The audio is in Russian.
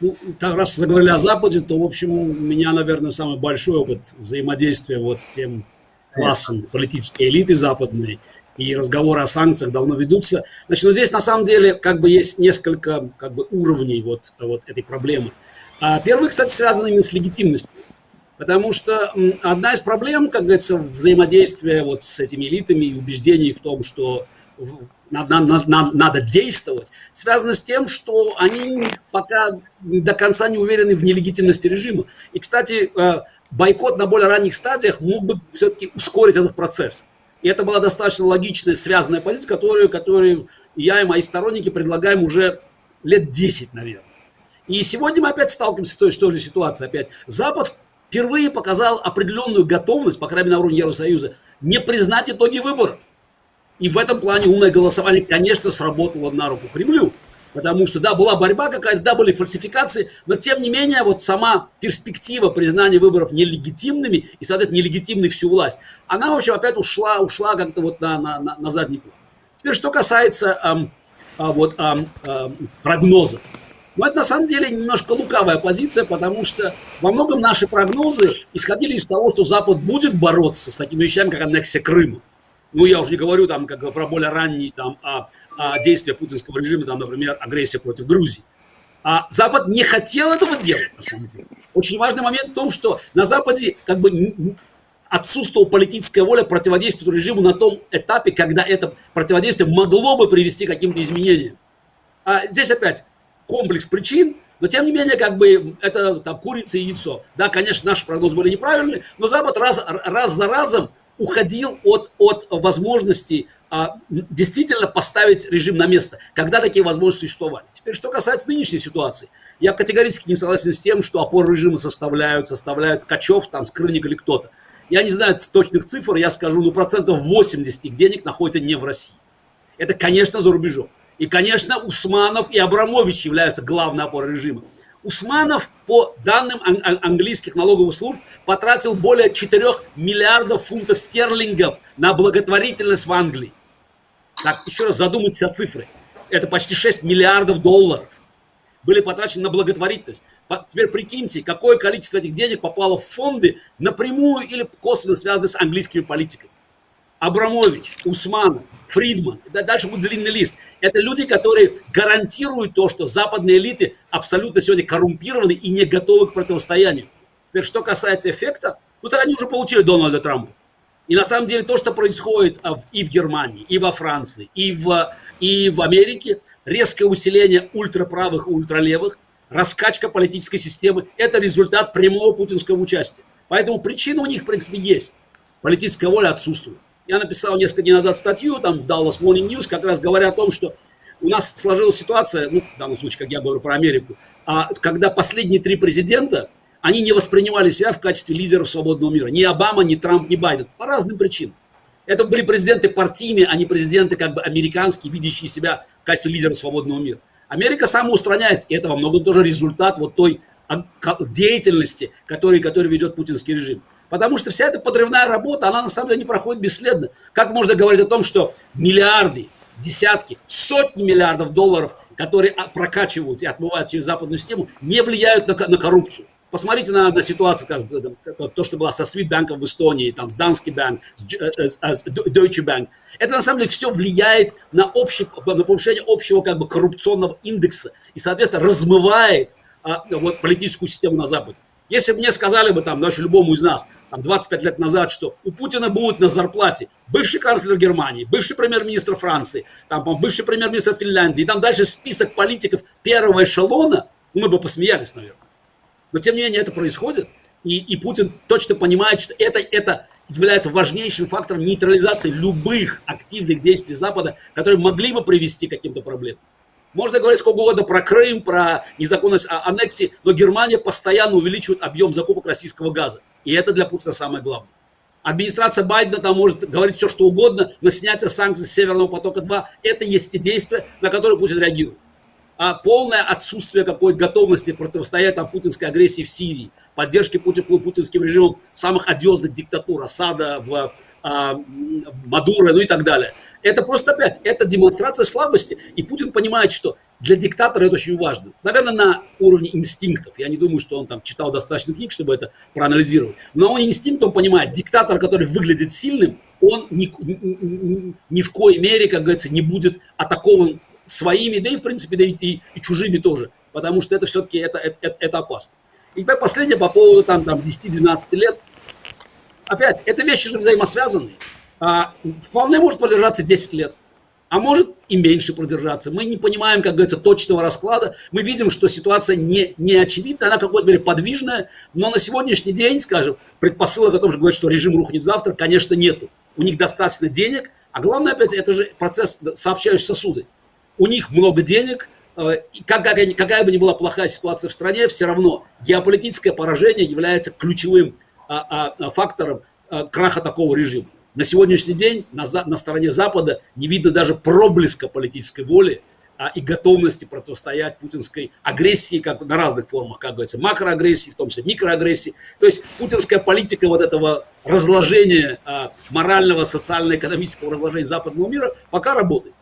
Ну, раз заговорили о Западе, то, в общем, у меня, наверное, самый большой опыт взаимодействия вот с тем классом политической элиты западной, и разговоры о санкциях давно ведутся. Значит, но здесь на самом деле как бы есть несколько как бы уровней вот, вот этой проблемы. А первый, кстати, связан именно с легитимностью. Потому что одна из проблем, как говорится, взаимодействия вот с этими элитами и убеждений в том, что надо, надо, надо действовать, связано с тем, что они пока до конца не уверены в нелегитимности режима. И, кстати, э, бойкот на более ранних стадиях мог бы все-таки ускорить этот процесс. И это была достаточно логичная, связанная позиция, которую, которую я и мои сторонники предлагаем уже лет 10, наверное. И сегодня мы опять сталкиваемся с той, с той же ситуацией. Опять. Запад впервые показал определенную готовность, по крайней мере на уровне Евросоюза, не признать итоги выборов. И в этом плане умное голосование, конечно, сработало на руку Кремлю. Потому что, да, была борьба какая-то, да, были фальсификации, но тем не менее вот сама перспектива признания выборов нелегитимными и, соответственно, нелегитимной всю власть, она, в общем, опять ушла, ушла как-то вот на, на, на, задний план. Теперь, что касается эм, э, вот, эм, эм, прогнозов. Ну, это на самом деле немножко лукавая позиция, потому что во многом наши прогнозы исходили из того, что Запад будет бороться с такими вещами, как аннексия Крыма. Ну, я уже не говорю там как про более ранние там, а, а, действия путинского режима, там, например, агрессия против Грузии. А Запад не хотел этого делать, на самом деле. Очень важный момент в том, что на Западе как бы отсутствовала политическая воля противодействовать режиму на том этапе, когда это противодействие могло бы привести к каким-то изменениям. А здесь опять комплекс причин, но тем не менее, как бы это там курица и яйцо. Да, конечно, наши прогнозы были неправильные, но Запад раз, раз за разом уходил от, от возможности а, действительно поставить режим на место, когда такие возможности существовали. Теперь, что касается нынешней ситуации, я категорически не согласен с тем, что опоры режима составляют, составляют Качев, там, Скрыльник или кто-то. Я не знаю точных цифр, я скажу, ну, процентов 80 их денег находится не в России. Это, конечно, за рубежом. И, конечно, Усманов и Абрамович являются главной опорой режима. Усманов, по данным английских налоговых служб, потратил более 4 миллиардов фунтов стерлингов на благотворительность в Англии. Так, еще раз задумайтесь о цифре. Это почти 6 миллиардов долларов были потрачены на благотворительность. Теперь прикиньте, какое количество этих денег попало в фонды напрямую или косвенно связанные с английскими политиками. Абрамович, Усманов, Фридман, дальше будет длинный лист. Это люди, которые гарантируют то, что западные элиты абсолютно сегодня коррумпированы и не готовы к противостоянию. Теперь, что касается эффекта, ну, то они уже получили Дональда Трампа. И на самом деле то, что происходит а, и в Германии, и во Франции, и в, и в Америке, резкое усиление ультраправых и ультралевых, раскачка политической системы – это результат прямого путинского участия. Поэтому причина у них, в принципе, есть. Политическая воля отсутствует. Я написал несколько дней назад статью там в Dallas Morning News, как раз говоря о том, что у нас сложилась ситуация, ну, в данном случае, как я говорю про Америку, а, когда последние три президента, они не воспринимали себя в качестве лидеров свободного мира. Ни Обама, ни Трамп, ни Байден. По разным причинам. Это были президенты партийные, а не президенты как бы американские, видящие себя в качестве лидера свободного мира. Америка самоустраняется, и это во многом тоже результат вот той деятельности, который, который ведет путинский режим. Потому что вся эта подрывная работа, она на самом деле не проходит бесследно. Как можно говорить о том, что миллиарды, десятки, сотни миллиардов долларов, которые прокачивают и отмывают через западную систему, не влияют на, на коррупцию? Посмотрите на, на ситуацию, как, то, что было со Свитбанком в Эстонии, там, с Данский банк, с, э, э, с, с Deutsche Bank. Это на самом деле все влияет на, общий, на повышение общего как бы, коррупционного индекса и, соответственно, размывает а, вот, политическую систему на Западе. Если бы мне сказали бы, там, даже любому из нас, там, 25 лет назад, что у Путина будет на зарплате бывший канцлер Германии, бывший премьер-министр Франции, там, бывший премьер-министр Финляндии, и там дальше список политиков первого эшелона, ну, мы бы посмеялись, наверное. Но, тем не менее, это происходит, и, и Путин точно понимает, что это, это является важнейшим фактором нейтрализации любых активных действий Запада, которые могли бы привести к каким-то проблемам. Можно говорить сколько угодно про Крым, про незаконность а, аннексии, но Германия постоянно увеличивает объем закупок российского газа. И это для Путина самое главное. Администрация Байдена там может говорить все, что угодно, но снятие санкций Северного потока-2 – это есть те действия, на которые Путин реагирует. А полное отсутствие какой-то готовности противостоять там, путинской агрессии в Сирии, поддержки Путин, путинским режимом самых одиозных диктатур, Асада в, Мадуро, ну и так далее. Это просто опять, это демонстрация слабости, и Путин понимает, что для диктатора это очень важно. Наверное, на уровне инстинктов. Я не думаю, что он там читал достаточно книг, чтобы это проанализировать. Но он инстинктом понимает, диктатор, который выглядит сильным, он ни, ни, ни в коей мере, как говорится, не будет атакован своими, да и в принципе, да и, и, и чужими тоже. Потому что это все-таки это, это, это, это опасно. И последнее по поводу там, там 10-12 лет. Опять, это вещи же взаимосвязанные. А, вполне может продержаться 10 лет, а может и меньше продержаться. Мы не понимаем, как говорится, точного расклада. Мы видим, что ситуация не, не очевидна, она какой-то мере подвижная, но на сегодняшний день, скажем, предпосылок о том, что говорит, что режим рухнет завтра, конечно, нету. У них достаточно денег, а главное, опять, это же процесс сообщающих сосуды. У них много денег, э, какая, бы ни была плохая ситуация в стране, все равно геополитическое поражение является ключевым фактором а, краха такого режима. На сегодняшний день на, на стороне Запада не видно даже проблеска политической воли а, и готовности противостоять путинской агрессии как на разных формах, как говорится, макроагрессии, в том числе микроагрессии. То есть путинская политика вот этого разложения а, морального, социально-экономического разложения западного мира пока работает.